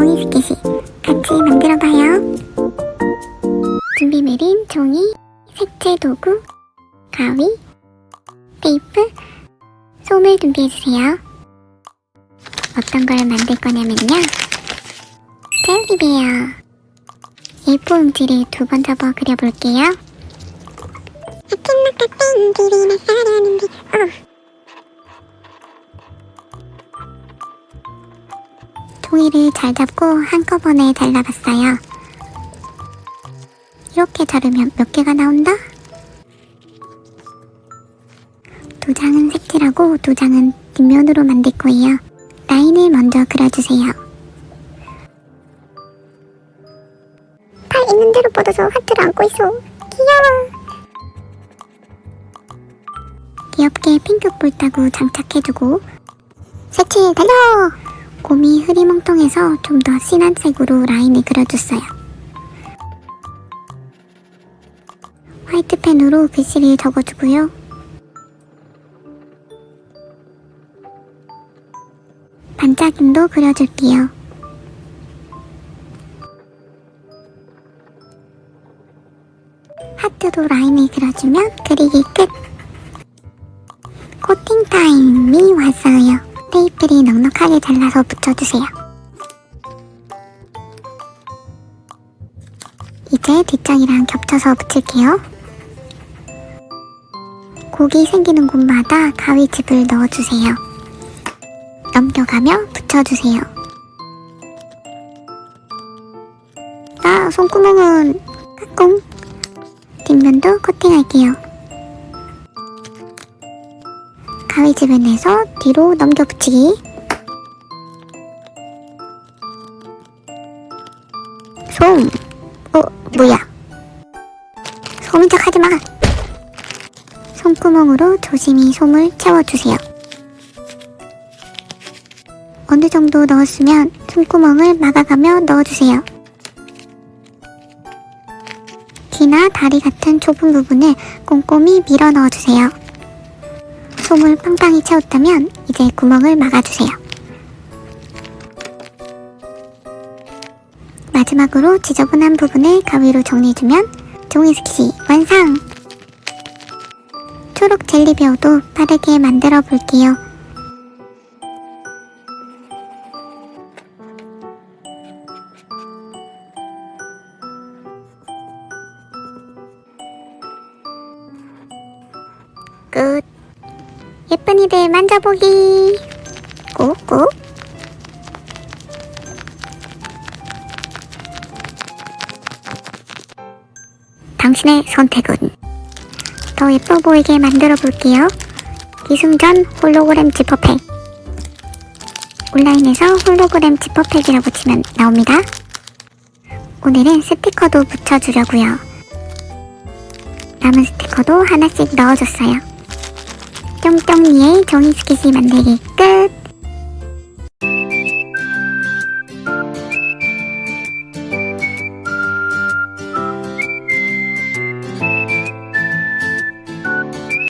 종이 스케치 같이 만들어봐요. 준비물인 종이, 색채 도구, 가위, 테이프, 솜을 준비해주세요. 어떤 걸 만들 거냐면요. 젤리베어. A4 용지를 두 번 접어 그려볼게요. 종이를 잘 잡고 한꺼번에 잘라봤어요. 이렇게 자르면 몇 개가 나온다? 두 장은 색칠하고 두 장은 뒷면으로 만들 거예요. 라인을 먼저 그려주세요. 팔 있는 대로 뻗어서 하트를 안고 있어. 귀여워. 귀엽게 핑크볼 따구 장착해주고 색칠 달려! 곰이 흐리멍텅해서 좀 더 진한 색으로 라인을 그려줬어요. 화이트펜으로 글씨를 적어주고요. 반짝임도 그려줄게요. 하트도 라인을 그려주면 그리기 끝! 코팅 타임이 왔어요. 테이프를 넉넉하게 잘라서 붙여주세요. 이제 뒷장이랑 겹쳐서 붙일게요. 곡이 생기는 곳마다 가위집을 넣어주세요. 넘겨가며 붙여주세요. 아, 손구멍은 까꿍. 뒷면도 코팅할게요. 가위집을 내서 뒤로 넘겨 붙이기. 솜. 어, 뭐야. 솜인 척 하지 마. 손구멍으로 조심히 솜을 채워주세요. 어느 정도 넣었으면 손구멍을 막아가며 넣어주세요. 귀나 다리 같은 좁은 부분을 꼼꼼히 밀어 넣어주세요. 솜을 빵빵히 채웠다면 이제 구멍을 막아주세요. 마지막으로 지저분한 부분을 가위로 정리해주면 종이 스케치 완성! 초록 젤리베어도 빠르게 만들어 볼게요. 끝. 예쁜 이들 만져보기. 꾹꾹. 당신의 선택은 더 예뻐 보이게 만들어 볼게요. 기승전 홀로그램 지퍼팩. 온라인에서 홀로그램 지퍼팩이라고 치면 나옵니다. 오늘은 스티커도 붙여주려고요. 남은 스티커도 하나씩 넣어줬어요. 쫑쫑이의 종이 스케치 만들기 끝!